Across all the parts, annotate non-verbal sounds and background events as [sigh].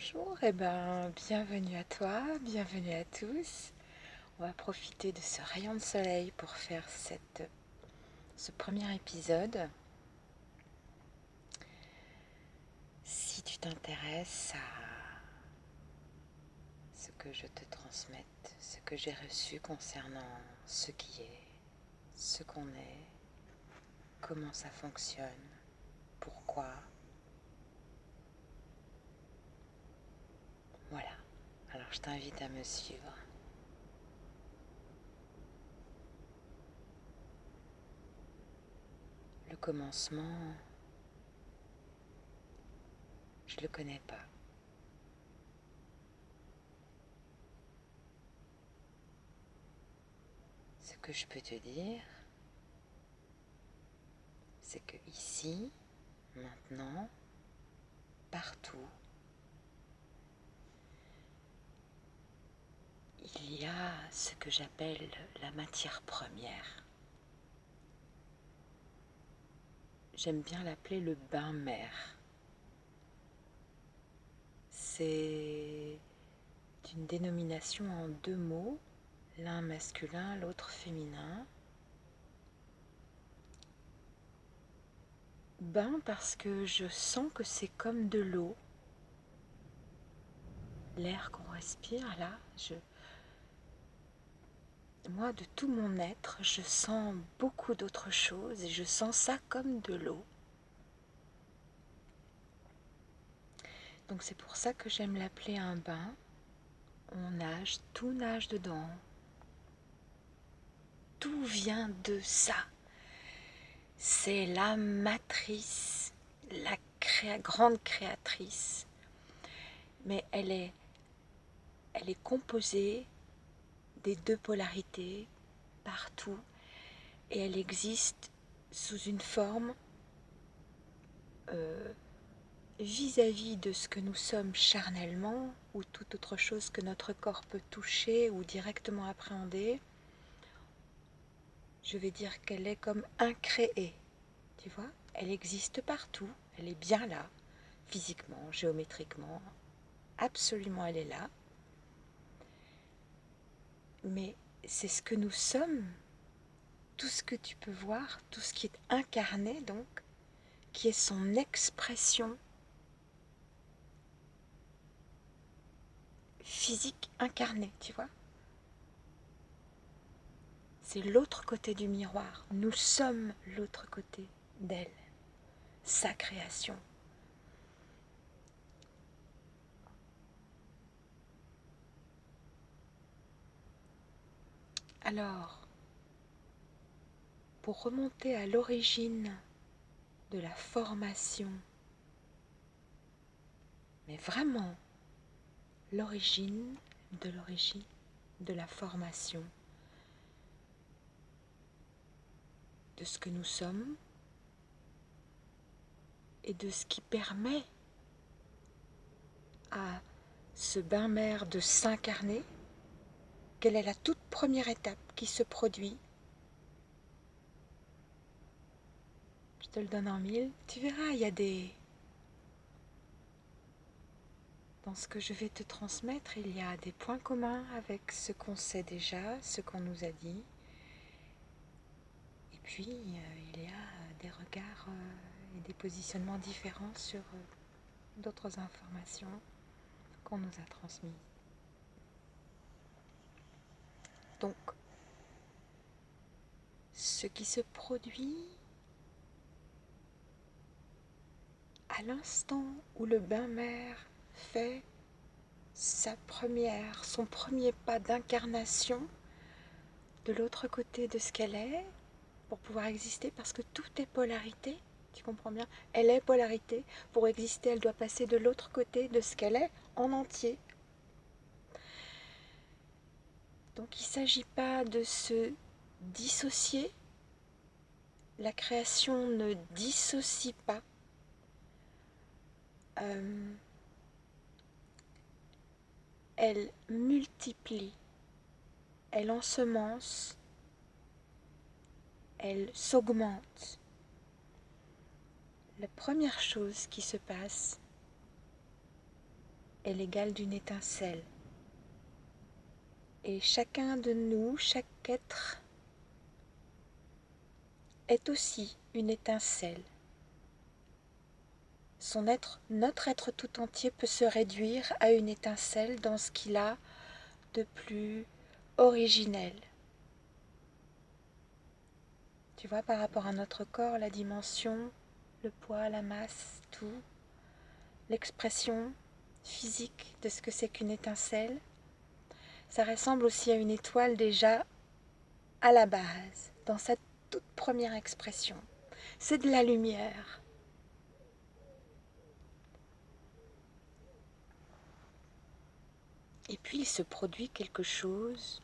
Bonjour, et eh ben bienvenue à toi, bienvenue à tous. On va profiter de ce rayon de soleil pour faire ce premier épisode. Si tu t'intéresses à ce que je te transmette, ce que j'ai reçu concernant ce qui est, ce qu'on est, comment ça fonctionne, pourquoi, Voilà, alors je t'invite à me suivre. Le commencement, je le connais pas. Ce que je peux te dire, c'est que ici, maintenant, partout, il y a ce que j'appelle la matière première. J'aime bien l'appeler le bain-mer. C'est une dénomination en deux mots, l'un masculin, l'autre féminin. Bain parce que je sens que c'est comme de l'eau. L'air qu'on respire là, je, moi, de tout mon être, je sens beaucoup d'autres choses et je sens ça comme de l'eau. Donc c'est pour ça que j'aime l'appeler un bain. On nage, tout nage dedans. Tout vient de ça. C'est la matrice, la grande créatrice. Mais elle est, elle est composée des deux polarités partout et elle existe sous une forme euh, vis-à-vis de ce que nous sommes charnellement ou toute autre chose que notre corps peut toucher ou directement appréhender, je vais dire qu'elle est comme incréée. Tu vois Elle existe partout, elle est bien là, physiquement, géométriquement, absolument elle est là mais c'est ce que nous sommes, tout ce que tu peux voir, tout ce qui est incarné donc, qui est son expression physique incarnée, tu vois. C'est l'autre côté du miroir. Nous sommes l'autre côté d'elle, sa création. Alors, pour remonter à l'origine de la formation, mais vraiment l'origine de l'origine de la formation, de ce que nous sommes et de ce qui permet à ce bain-mer de s'incarner quelle est la toute première étape qui se produit Je te le donne en mille. Tu verras, il y a des... Dans ce que je vais te transmettre, il y a des points communs avec ce qu'on sait déjà, ce qu'on nous a dit. Et puis, euh, il y a des regards euh, et des positionnements différents sur euh, d'autres informations qu'on nous a transmises. Donc, ce qui se produit à l'instant où le bain-mer fait sa première, son premier pas d'incarnation de l'autre côté de ce qu'elle est pour pouvoir exister parce que tout est polarité, tu comprends bien Elle est polarité, pour exister elle doit passer de l'autre côté de ce qu'elle est en entier donc il ne s'agit pas de se dissocier. La création ne dissocie pas. Euh, elle multiplie, elle ensemence, elle s'augmente. La première chose qui se passe, est l'égal d'une étincelle. Et chacun de nous, chaque être, est aussi une étincelle. Son être, notre être tout entier peut se réduire à une étincelle dans ce qu'il a de plus originel. Tu vois, par rapport à notre corps, la dimension, le poids, la masse, tout, l'expression physique de ce que c'est qu'une étincelle, ça ressemble aussi à une étoile déjà à la base, dans sa toute première expression. C'est de la lumière. Et puis il se produit quelque chose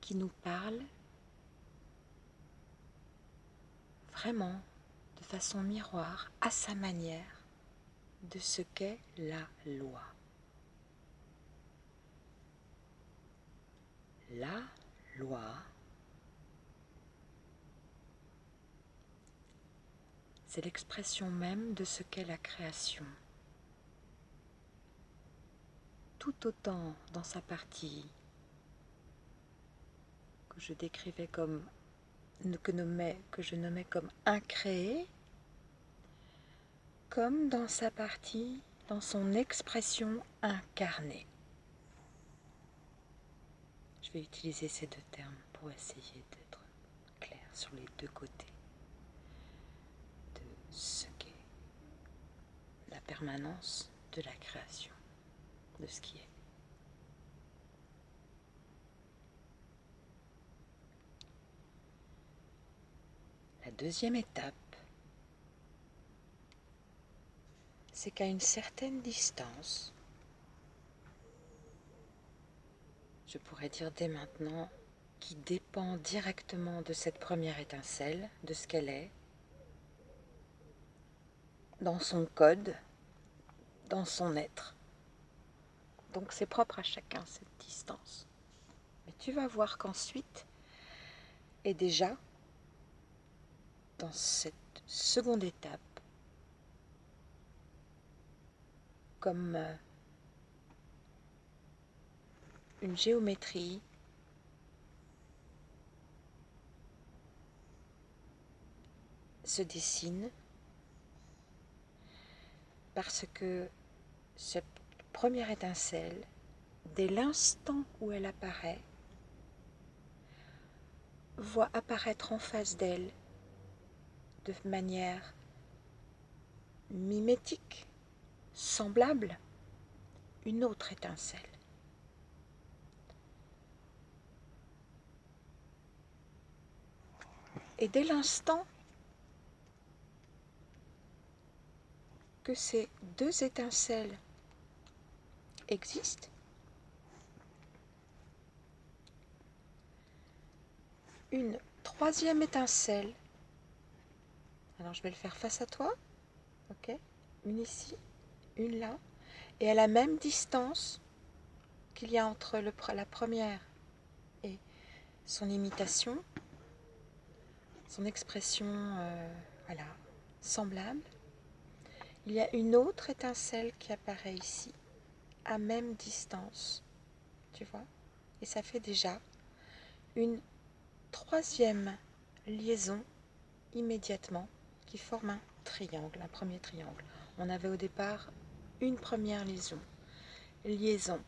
qui nous parle vraiment de façon miroir à sa manière de ce qu'est la loi. La loi c'est l'expression même de ce qu'est la création. Tout autant dans sa partie que je décrivais comme que, je nommais comme incréé, comme dans sa partie, dans son expression incarnée. Je vais utiliser ces deux termes pour essayer d'être clair sur les deux côtés ce qu'est la permanence de la création, de ce qui est. La deuxième étape, c'est qu'à une certaine distance, je pourrais dire dès maintenant, qui dépend directement de cette première étincelle, de ce qu'elle est, dans son code, dans son être. Donc c'est propre à chacun cette distance. Mais tu vas voir qu'ensuite, et déjà, dans cette seconde étape, comme euh, une géométrie. Se dessine parce que cette première étincelle, dès l'instant où elle apparaît, voit apparaître en face d'elle de manière mimétique, semblable, une autre étincelle. Et dès l'instant que ces deux étincelles existent, une troisième étincelle, alors je vais le faire face à toi, ok, une ici, une là, et à la même distance qu'il y a entre le, la première et son imitation, son expression, euh, voilà, semblable, il y a une autre étincelle qui apparaît ici, à même distance, tu vois Et ça fait déjà une troisième liaison immédiatement qui forme un triangle, un premier triangle. On avait au départ une première liaison, liaison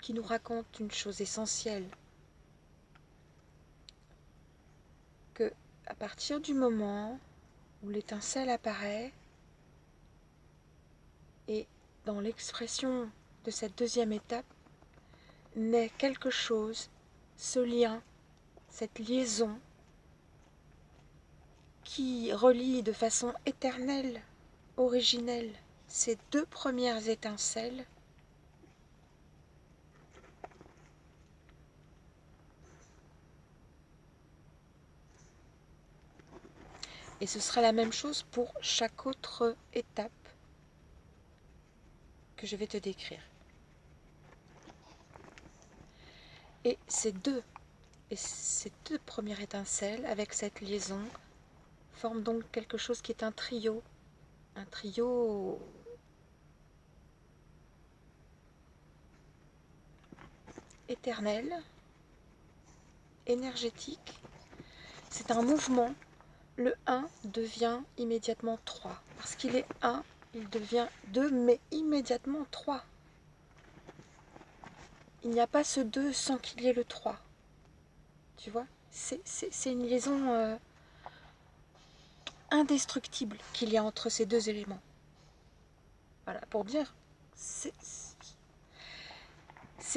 qui nous raconte une chose essentielle, que à partir du moment où l'étincelle apparaît, et dans l'expression de cette deuxième étape, naît quelque chose, ce lien, cette liaison qui relie de façon éternelle, originelle, ces deux premières étincelles Et ce sera la même chose pour chaque autre étape que je vais te décrire. Et ces deux, et ces deux premières étincelles avec cette liaison forme donc quelque chose qui est un trio, un trio éternel, énergétique. C'est un mouvement. Le 1 devient immédiatement 3. Parce qu'il est 1, il devient 2, mais immédiatement 3. Il n'y a pas ce 2 sans qu'il y ait le 3. Tu vois? C'est une liaison euh, indestructible qu'il y a entre ces deux éléments. Voilà, pour dire, c'est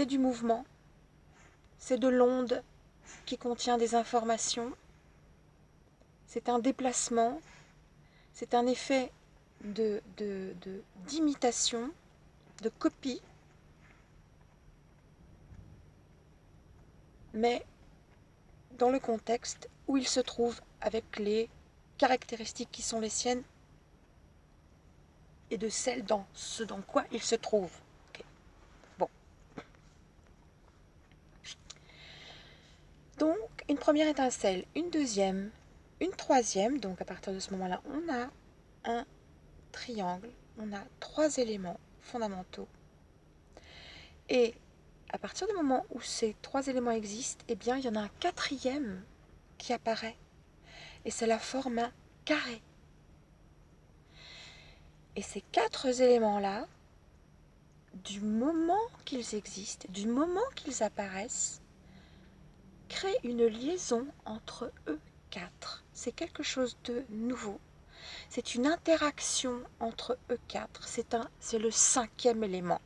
du mouvement, c'est de l'onde qui contient des informations, c'est un déplacement, c'est un effet d'imitation, de, copie, mais dans le contexte où il se trouve avec les caractéristiques qui sont les siennes et de celles dans ce dans quoi il se trouve. Bon. Donc, une première étincelle, une deuxième, une troisième. Donc, à partir de ce moment-là, on a un triangle, on a trois éléments fondamentaux. Et à partir du moment où ces trois éléments existent, eh bien, il y en a un quatrième qui apparaît et c'est la forme carré. Et ces quatre éléments-là, du moment qu'ils existent, du moment qu'ils apparaissent, créent une liaison entre eux quatre. C'est quelque chose de nouveau. C'est une interaction entre eux quatre. C'est le cinquième élément.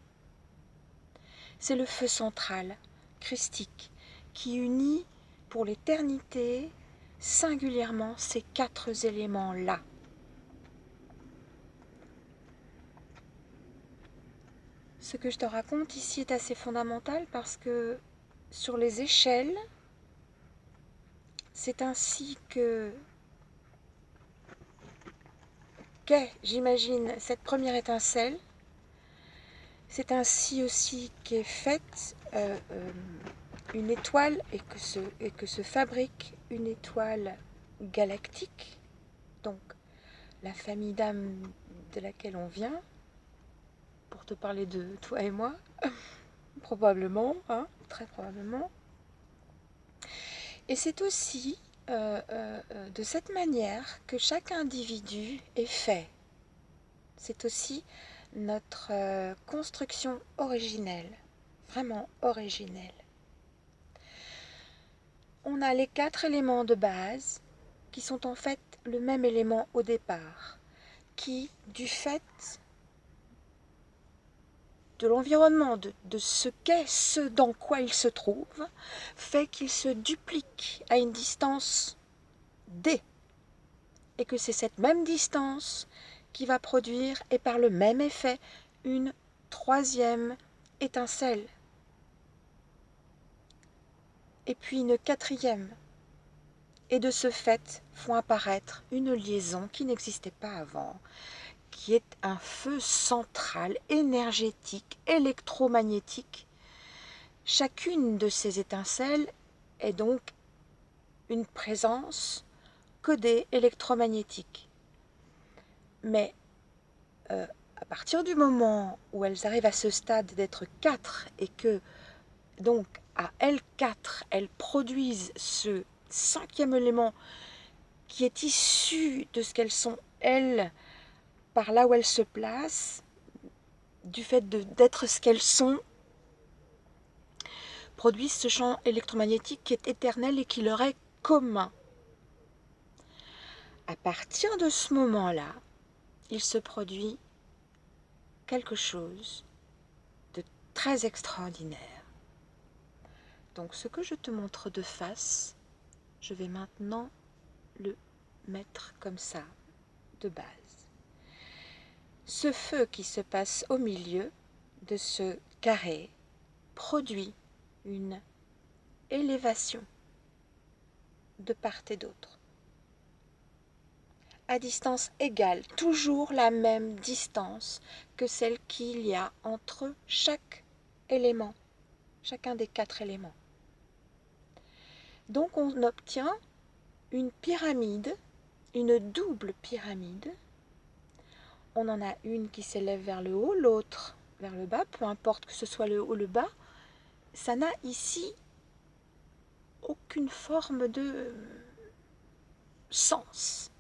C'est le feu central, christique, qui unit pour l'éternité singulièrement ces quatre éléments-là. Ce que je te raconte ici est assez fondamental parce que sur les échelles, c'est ainsi que qu'est, j'imagine, cette première étincelle. C'est ainsi aussi qu'est faite euh, euh, une étoile et que, se, fabrique une étoile galactique, donc la famille d'âmes de laquelle on vient, pour te parler de toi et moi, [laughs] probablement, hein, très probablement. Et c'est aussi euh, euh, de cette manière que chaque individu est fait. C'est aussi notre euh, construction originelle, vraiment originelle on a les quatre éléments de base qui sont en fait le même élément au départ, qui, du fait de l'environnement, de, ce qu'est ce dans quoi il se trouve, fait qu'il se duplique à une distance d, et que c'est cette même distance qui va produire, et par le même effet, une troisième étincelle. Et puis une quatrième. Et de ce fait font apparaître une liaison qui n'existait pas avant, qui est un feu central, énergétique, électromagnétique. Chacune de ces étincelles est donc une présence codée électromagnétique. Mais euh, à partir du moment où elles arrivent à ce stade d'être quatre et que donc à L4, elles produisent ce cinquième élément qui est issu de ce qu'elles sont, elles, par là où elles se placent, du fait d'être ce qu'elles sont, produisent ce champ électromagnétique qui est éternel et qui leur est commun. À partir de ce moment-là, il se produit quelque chose de très extraordinaire. Donc ce que je te montre de face, je vais maintenant le mettre comme ça, de base. Ce feu qui se passe au milieu de ce carré produit une élévation de part et d'autre. À distance égale, toujours la même distance que celle qu'il y a entre chaque élément, chacun des quatre éléments. Donc on obtient une pyramide une double pyramide. On en a une qui s'élève vers le haut, l'autre vers le bas, peu importe que ce soit le haut ou le bas. Ça n'a ici aucune forme de sens,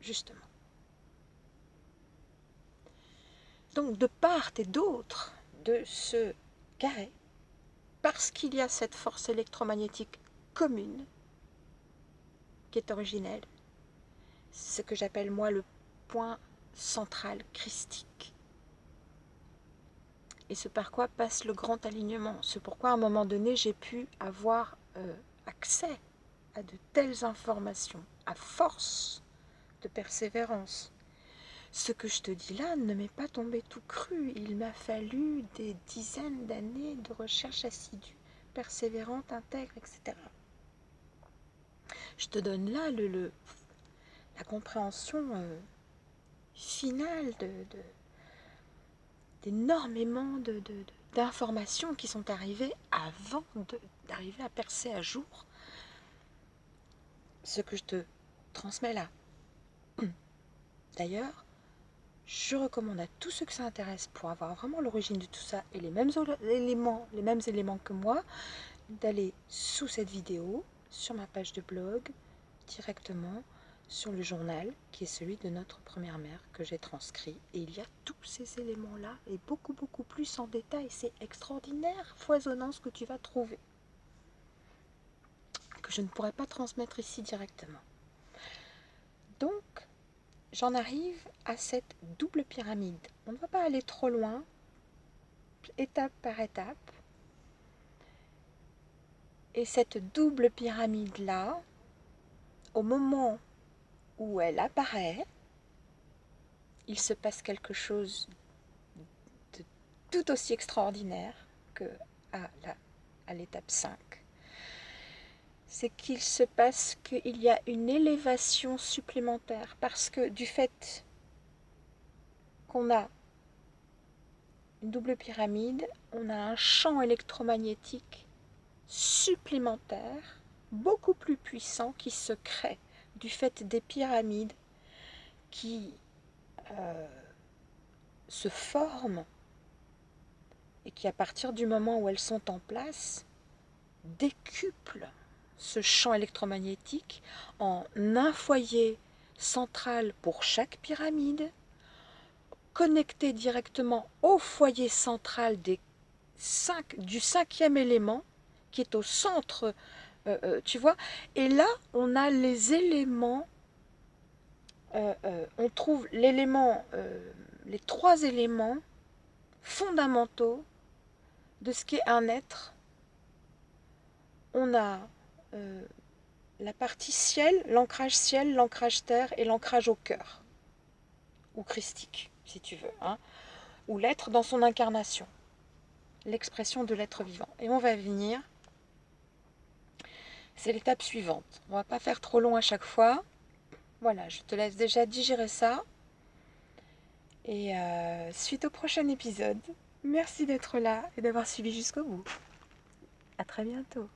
justement. Donc de part et d'autre de ce carré, parce qu'il y a cette force électromagnétique commune, qui est originelle, ce que j'appelle moi le point central christique. Et ce par quoi passe le grand alignement? C'est pourquoi à un moment donné, j'ai pu avoir euh, accès à de telles informations, à force de persévérance. Ce que je te dis là ne m'est pas tombé tout cru. Il m'a fallu des dizaines d'années de recherche assidue, persévérante, intègre, etc. Je te donne là le, la compréhension euh, finale de, d'énormément de, d'informations qui sont arrivées avant d'arriver à percer à jour ce que je te transmets là. [clears throat] D'ailleurs, je recommande à tous ceux que ça intéresse pour avoir vraiment l'origine de tout ça et les mêmes éléments que moi, d'aller sous cette vidéo, sur ma page de blog, directement sur le journal qui est celui de notre première mère que j'ai transcrit. Et il y a tous ces éléments-là et beaucoup beaucoup plus en détail. C'est extraordinaire, foisonnant ce que tu vas trouver. Que je ne pourrais pas transmettre ici directement. Donc, j'en arrive à cette double pyramide. On ne va pas aller trop loin, étape par étape. Et cette double pyramide-là, au moment où elle apparaît, il se passe quelque chose de tout aussi extraordinaire que à l'étape 5. C'est qu'il se passe qu'il y a une élévation supplémentaire parce que du fait qu'on a une double pyramide, on a un champ électromagnétique supplémentaire, beaucoup plus puissant, qui se crée du fait des pyramides qui euh, se forment et qui, à partir du moment où elles sont en place, décuplent ce champ électromagnétique en un foyer central pour chaque pyramide, connecté directement au foyer central des cinq, du cinquième élément, qui est au centre euh, euh, tu vois Et là, on a les éléments, euh, on trouve l'élément, les trois éléments fondamentaux de ce qu'est un être. On a la partie ciel, l'ancrage ciel, l'ancrage terre et l'ancrage au cœur, ou christique, si tu veux, hein, ou l'être dans son incarnation, l'expression de l'être vivant. Et on va venir c'est l'étape suivante. On va pas faire trop long à chaque fois. Voilà, je te laisse déjà digérer ça. Et euh, suite au prochain épisode, merci d'être là et d'avoir suivi jusqu'au bout. À très bientôt.